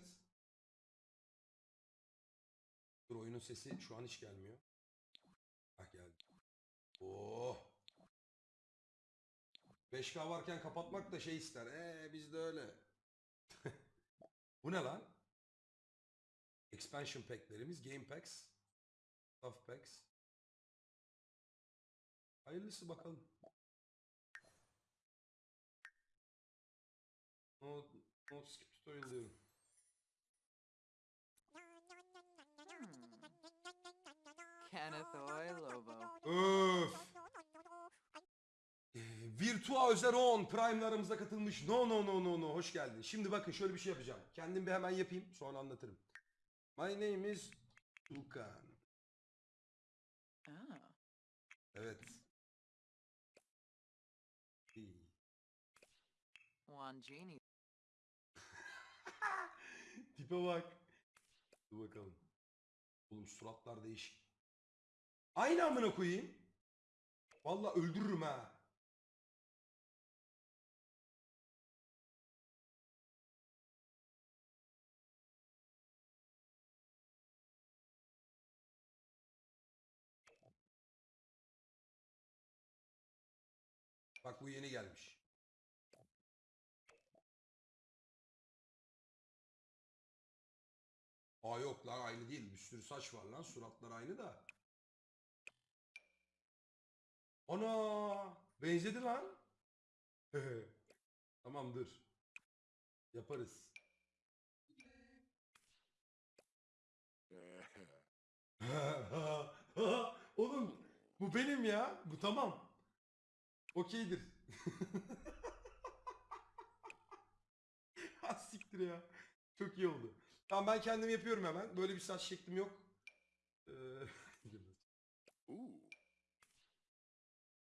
oynarız. Dur oyunun sesi şu an hiç gelmiyor. Hah geldi. Oh. 5K varken kapatmak da şey ister. Ee biz de öyle. Bu ne lan? Expansion pack'lerimiz, game packs, stuff packs. Hayırlısı bakalım. No, no skip tutorial diyorum. Öf. Virtua Özeron Prime'larımıza katılmış. No no no no no. Hoş geldin. Şimdi bakın şöyle bir şey yapacağım. Kendim bir hemen yapayım. Sonra anlatırım. My name is Tukan. Ah. Evet. One genie. Tipe bak. Dur bakalım. Oğlum suratlar değişik. Aynı amına koyayım. Vallahi öldürürüm ha. Bak bu yeni gelmiş. Aa yok lan aynı değil. Bir sürü saç var lan. Suratlar aynı da. Ana! Benzedi lan. Tamamdır. Yaparız. Oğlum bu benim ya. Bu tamam. Okeydir. Ha siktir ya. Çok iyi oldu. Tamam ben kendim yapıyorum hemen. Böyle bir saç şeklim yok. Ee,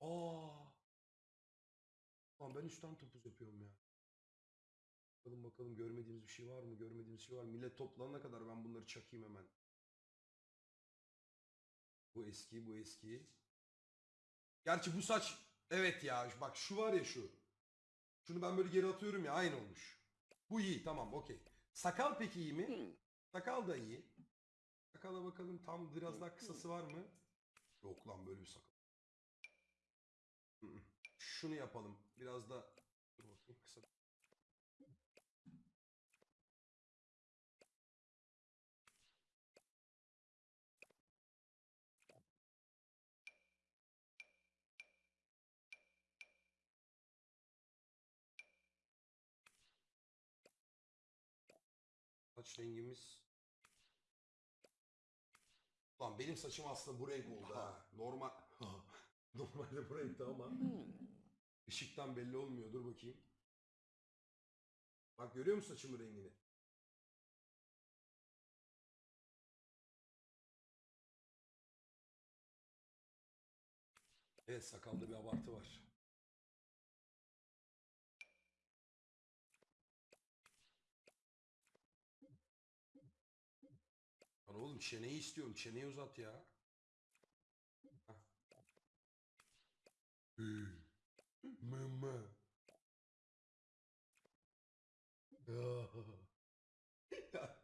Aa. Lan ben üstten topuz yapıyorum ya. Bakalım bakalım görmediğimiz bir şey var mı? Görmediğimiz şey var mı? Millet toplanana kadar ben bunları çakayım hemen. Bu eski, bu eski. Gerçi bu saç evet ya bak şu var ya şu. Şunu ben böyle geri atıyorum ya aynı olmuş. Bu iyi tamam okey. Sakal peki iyi mi? Sakal da iyi. Sakala bakalım tam biraz daha kısası var mı? Yok lan böyle bir sakal. Şunu yapalım. Biraz da kısa. Saç rengimiz. Lan benim saçım aslında bu renk oldu ha. Normal normalde bu renkti ama ışıktan belli olmuyor. Dur bakayım. Bak görüyor musun saçımın rengini? Evet sakalda bir abartı var. Lan oğlum çeneyi istiyorum. Çeneyi uzat ya. Mı. Ya. Ya,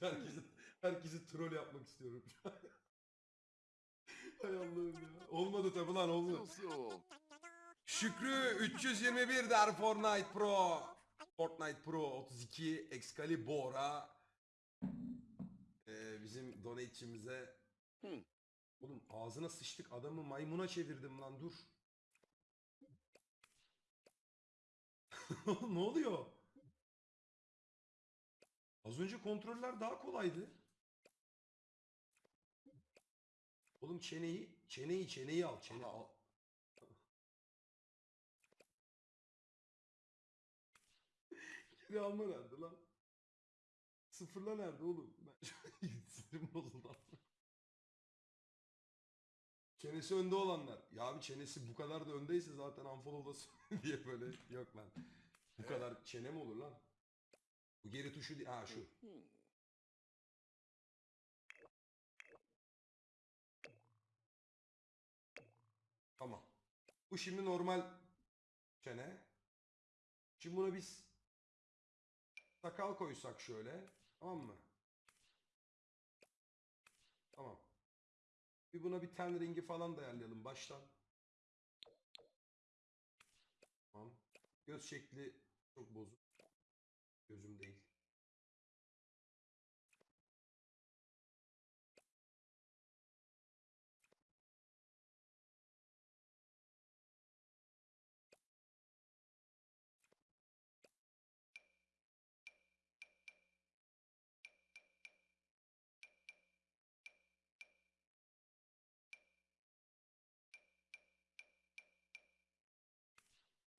herkesi, herkesi troll yapmak istiyorum. Hay Allah'ım ya. Olmadı tabi lan oldu. Şükrü 321 der Fortnite Pro. Fortnite Pro 32 Excalibur'a ee, bizim donate'imize Hı. Oğlum ağzına sıçtık adamı maymuna çevirdim lan dur. ne oluyor? Az önce kontroller daha kolaydı. Oğlum çeneyi, çeneyi, çeneyi al, çene al. Geri alma nerede lan? Sıfırla nerede oğlum? Ben sinirim bozuldu. Çenesi önde olanlar. Ya abi çenesi bu kadar da öndeyse zaten unfollow'lasın diye böyle yok lan. Bu kadar çene mi olur lan? Bu geri tuşu değil. Ha şu. Tamam. Bu şimdi normal çene. Şimdi buna biz sakal koysak şöyle. Tamam mı? Tamam. Bir buna bir ten rengi falan da ayarlayalım baştan. Tamam. Göz şekli çok bozuk. Gözüm değil.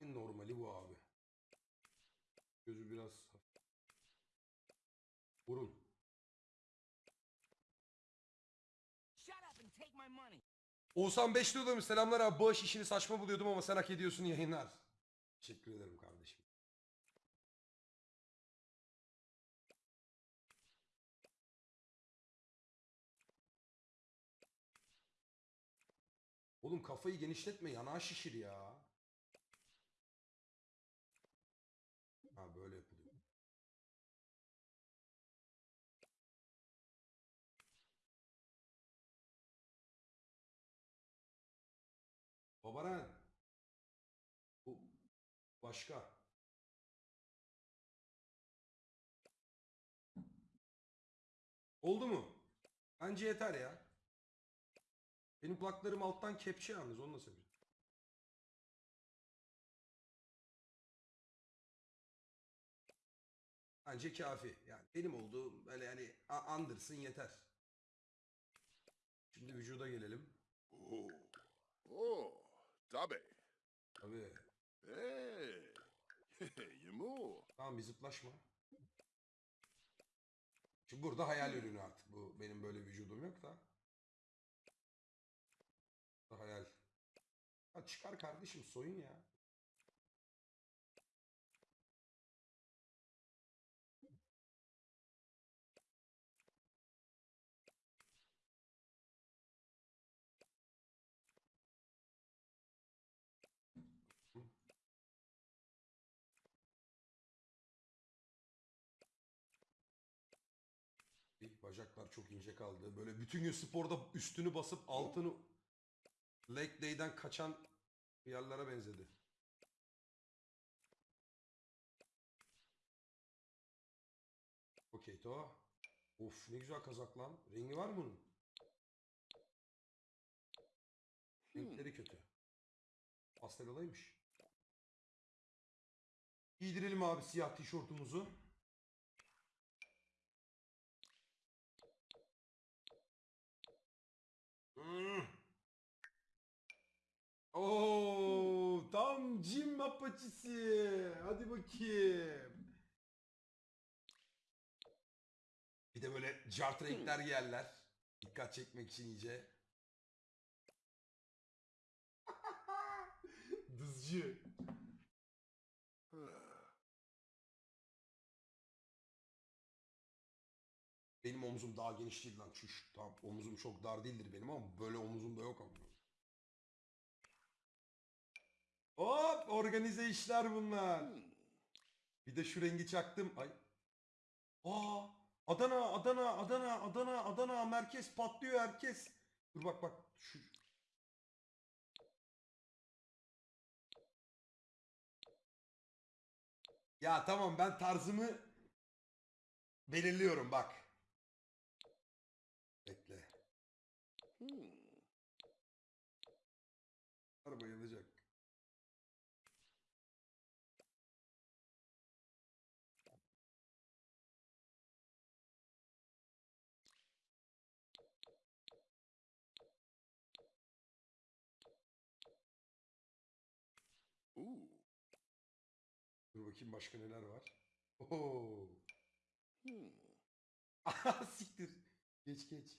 Normali bu abi. Burun. Oğuzhan Beşli demiş. Selamlar abi. Bağış işini saçma buluyordum ama sen hak ediyorsun yayınlar. Teşekkür ederim kardeşim. Oğlum kafayı genişletme yanağı şişir ya. Babaran. Bu başka. Oldu mu? Bence yeter ya. Benim kulaklarım alttan kepçe yalnız onu da seviyorum. Bence kafi. Yani benim olduğum böyle yani andırsın yeter. Şimdi vücuda gelelim. Oh, oh, tabii. Tabii. Hey, Yemu. Tamam bir zıplaşma. Şimdi burada hayal ürünü artık. Bu benim böyle vücudum yok da. Bu hayal. Ha çıkar kardeşim soyun ya. Bacaklar çok ince kaldı. Böyle bütün gün sporda üstünü basıp altını leg day'den kaçan yerlere benzedi. Okey to. Of ne güzel kazak lan. Rengi var mı bunun? Renkleri kötü. Pastel olaymış. Giydirelim abi siyah tişörtümüzü. Hmm. Oo, tam cim apaçisi. Hadi bakayım. Bir de böyle cart renkler giyerler. Dikkat çekmek için iyice. Dızcı. Omzum daha geniş değil lan. Çüş. Tamam omzum çok dar değildir benim ama böyle omzum da yok ama. Hop organize işler bunlar. Hmm. Bir de şu rengi çaktım. Ay. Aa Adana Adana Adana Adana Adana merkez patlıyor herkes. Dur bak bak şu Ya tamam ben tarzımı belirliyorum bak. Bakayım başka neler var. Oo. Hmm. Siktir. Geç geç.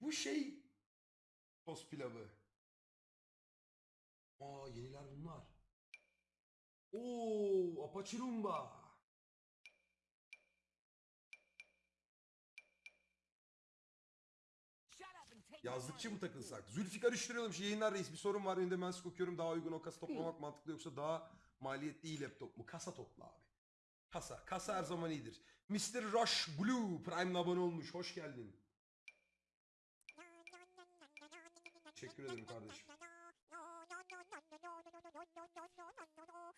Bu şey toz pilavı. Aa yeniler bunlar. Oo Yazlıkçı money. mı takılsak? Zülfikar Üçlüyormuş yayınlar reis bir sorun var. Benim de ben sık okuyorum. Daha uygun o kasa toplamak mantıklı yoksa daha maliyetli iyi laptop mu? Kasa topla abi. Kasa. Kasa her zaman iyidir. Mr. Rush Blue Prime'le abone olmuş. Hoş geldin. Teşekkür ederim kardeşim.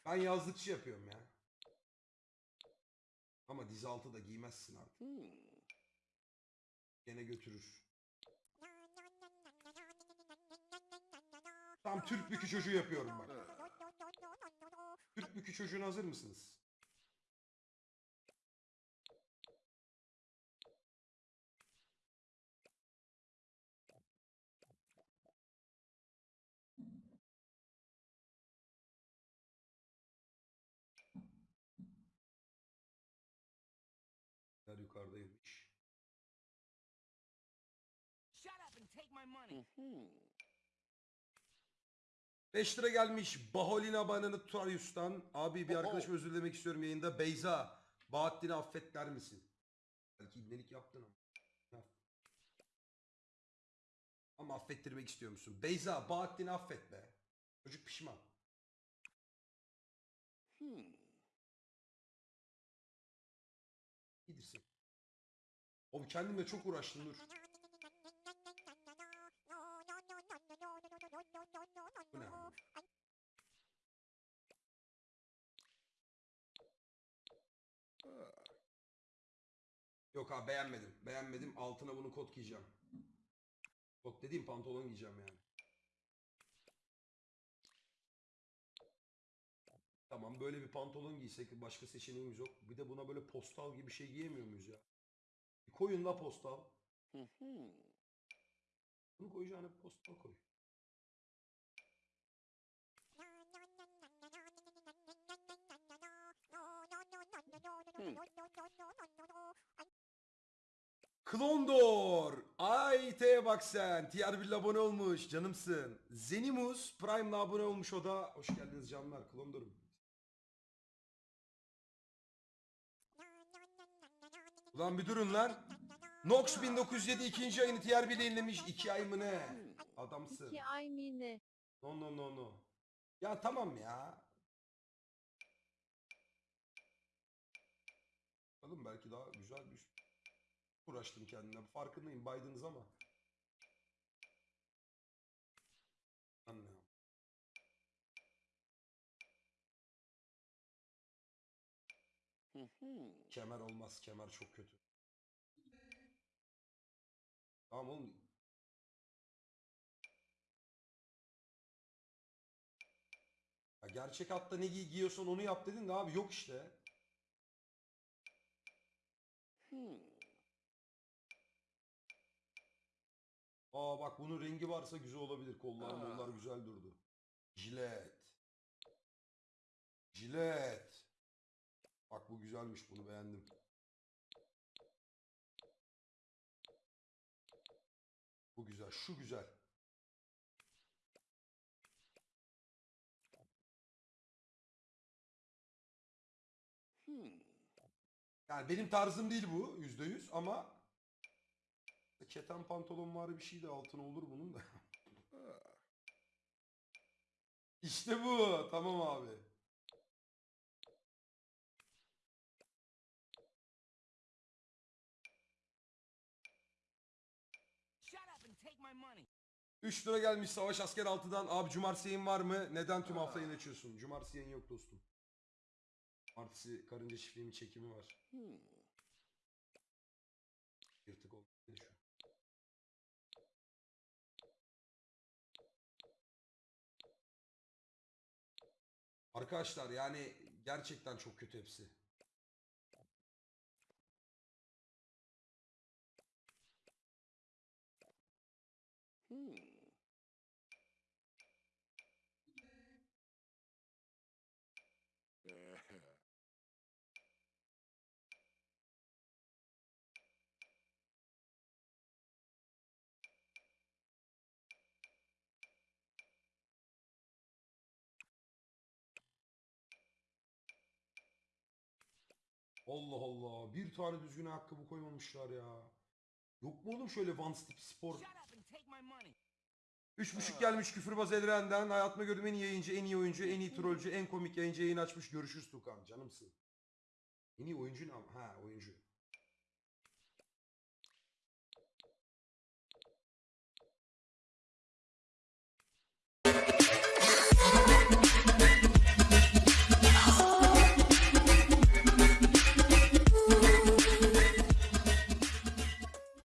Ben yazlıkçı yapıyorum ya. Ama dizi altı da giymezsin artık. Gene götürür. Tam Türk bükü çocuğu yapıyorum bak. Türk bükü çocuğuna hazır mısınız? Yer yukarıdaymış. Shut up and take my money. Hmm. 5 lira gelmiş Baholina Bananı Turius'tan. Abi bir arkadaşım özür dilemek istiyorum yayında. Beyza, Bahattin'i affet der misin? Belki ibnelik yaptın ama. Ama affettirmek istiyor musun? Beyza, Bahattin'i affet be. Çocuk pişman. Hmm. Gidirsin. Oğlum kendimle çok uğraştım dur. Yok abi beğenmedim. Beğenmedim. Altına bunu kot giyeceğim. Kot dediğim pantolon giyeceğim yani. Tamam böyle bir pantolon giysek başka seçeneğimiz yok. Bir de buna böyle postal gibi bir şey giyemiyor muyuz ya? Bir koyun la postal. Bunu koyacağına postal koy. Klondor. Ay T'ye bak sen. Tier 1 abone olmuş. Canımsın. Zenimus Prime'la abone olmuş o da. Hoş geldiniz canlar. Klondor'um. Ulan bir durun lan. Nox 1907 ikinci ayını 1 yayınlamış. 2 ay mı ne? Adamsın. İki ay mine. No no no no. Ya tamam ya. Bakalım belki daha güzel bir uğraştım kendime. Farkındayım Biden'ız ama. Anlıyorum. Kemer olmaz. Kemer çok kötü. Tamam oğlum. Ya gerçek hatta ne giy giyiyorsan onu yap dedin de abi yok işte. Hmm. Aa bak bunun rengi varsa güzel olabilir. Kollar Aa. mollar güzel durdu. Jilet. Jilet. Bak bu güzelmiş bunu beğendim. Bu güzel. Şu güzel. Hmm. Yani benim tarzım değil bu yüzde yüz ama keten pantolon var bir şey de altına olur bunun da. İşte bu. Tamam abi. Shut up and take my money. 3 lira gelmiş Savaş Asker 6'dan. Abi cumartesi yayın var mı? Neden tüm hafta yayın açıyorsun? Cumartesi yayın yok dostum. Cumartesi karınca çiftliğimin çekimi var. Hmm. Arkadaşlar yani gerçekten çok kötü hepsi. Hmm. Allah Allah. Bir tane düzgün ayakkabı koymamışlar ya. Yok mu oğlum şöyle Vans tip spor? Üç buçuk gelmiş küfürbaz Elren'den. Hayatımda gördüğüm en iyi yayıncı, en iyi oyuncu, en iyi trollcü, en komik yayıncı yayın açmış. Görüşürüz Tukan. Canımsın. En iyi oyuncu ne? Ha oyuncu.